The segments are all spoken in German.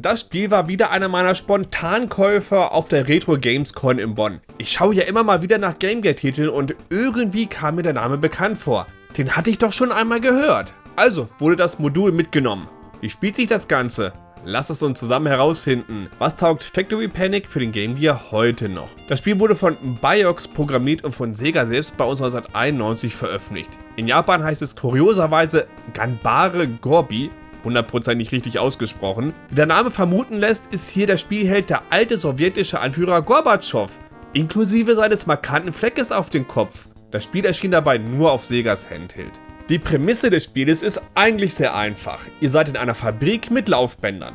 das Spiel war wieder einer meiner Spontankäufer auf der Retro Games Con in Bonn. Ich schaue ja immer mal wieder nach Gamegear-Titeln und irgendwie kam mir der Name bekannt vor. Den hatte ich doch schon einmal gehört. Also wurde das Modul mitgenommen. Wie spielt sich das Ganze? Lass es uns zusammen herausfinden. Was taugt Factory Panic für den Game Gear heute noch? Das Spiel wurde von Biox programmiert und von Sega selbst bei uns 1991 veröffentlicht. In Japan heißt es kurioserweise Ganbare Gorbi, hundertprozentig richtig ausgesprochen. Wie der Name vermuten lässt, ist hier der Spielheld der alte sowjetische Anführer Gorbatschow, inklusive seines markanten Fleckes auf dem Kopf. Das Spiel erschien dabei nur auf Segas Handheld. Die Prämisse des Spieles ist eigentlich sehr einfach. Ihr seid in einer Fabrik mit Laufbändern.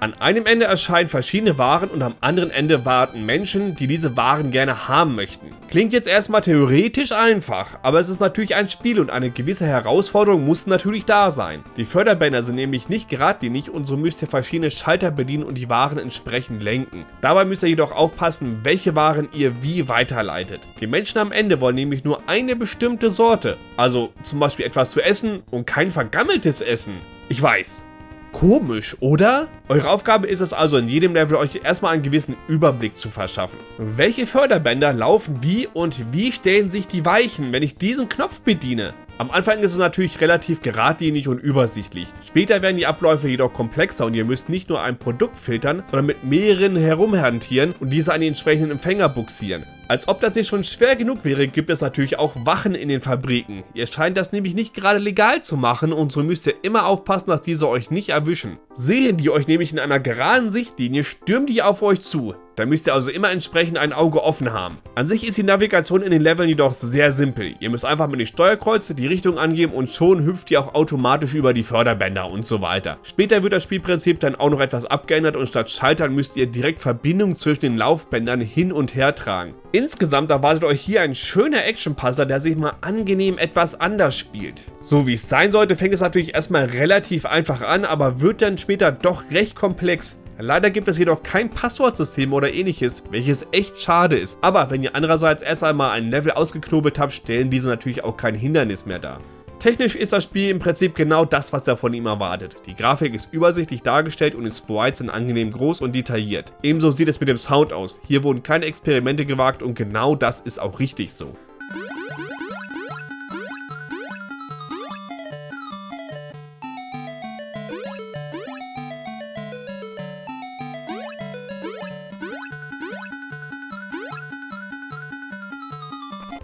An einem Ende erscheinen verschiedene Waren und am anderen Ende warten Menschen, die diese Waren gerne haben möchten. Klingt jetzt erstmal theoretisch einfach, aber es ist natürlich ein Spiel und eine gewisse Herausforderung muss natürlich da sein. Die Förderbänder sind nämlich nicht geradlinig und so müsst ihr verschiedene Schalter bedienen und die Waren entsprechend lenken. Dabei müsst ihr jedoch aufpassen, welche Waren ihr wie weiterleitet. Die Menschen am Ende wollen nämlich nur eine bestimmte Sorte, also zum Beispiel etwas zu essen und kein vergammeltes Essen. Ich weiß, Komisch, oder? Eure Aufgabe ist es also in jedem Level euch erstmal einen gewissen Überblick zu verschaffen. Welche Förderbänder laufen wie und wie stellen sich die Weichen, wenn ich diesen Knopf bediene? Am Anfang ist es natürlich relativ geradlinig und übersichtlich. Später werden die Abläufe jedoch komplexer und ihr müsst nicht nur ein Produkt filtern, sondern mit mehreren herumhantieren und diese an die entsprechenden Empfänger buxieren. Als ob das nicht schon schwer genug wäre, gibt es natürlich auch Wachen in den Fabriken. Ihr scheint das nämlich nicht gerade legal zu machen und so müsst ihr immer aufpassen, dass diese euch nicht erwischen. Sehen die euch nämlich in einer geraden Sichtlinie, stürmen die auf euch zu. Da müsst ihr also immer entsprechend ein Auge offen haben. An sich ist die Navigation in den Leveln jedoch sehr simpel. Ihr müsst einfach mit den Steuerkreuze die Richtung angeben und schon hüpft ihr auch automatisch über die Förderbänder und so weiter. Später wird das Spielprinzip dann auch noch etwas abgeändert und statt Schaltern müsst ihr direkt Verbindungen zwischen den Laufbändern hin und her tragen. Insgesamt erwartet euch hier ein schöner Action-Puzzler, der sich mal angenehm etwas anders spielt. So wie es sein sollte, fängt es natürlich erstmal relativ einfach an, aber wird dann später doch recht komplex. Leider gibt es jedoch kein Passwortsystem oder ähnliches, welches echt schade ist. Aber wenn ihr andererseits erst einmal ein Level ausgeknobelt habt, stellen diese natürlich auch kein Hindernis mehr dar. Technisch ist das Spiel im Prinzip genau das, was er von ihm erwartet. Die Grafik ist übersichtlich dargestellt und die Sprites sind angenehm groß und detailliert. Ebenso sieht es mit dem Sound aus. Hier wurden keine Experimente gewagt und genau das ist auch richtig so.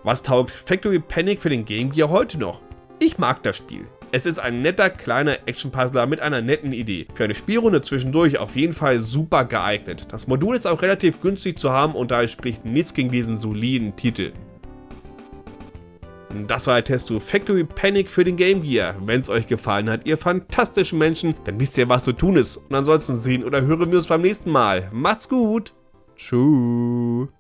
Was taugt Factory Panic für den Game Gear heute noch? Ich mag das Spiel. Es ist ein netter kleiner Action-Puzzler mit einer netten Idee. Für eine Spielrunde zwischendurch auf jeden Fall super geeignet. Das Modul ist auch relativ günstig zu haben und daher spricht nichts gegen diesen soliden Titel. Das war der Test zu Factory Panic für den Game Gear. Wenn es euch gefallen hat, ihr fantastischen Menschen, dann wisst ihr, was zu tun ist. Und ansonsten sehen oder hören wir uns beim nächsten Mal. Macht's gut. Tschüss.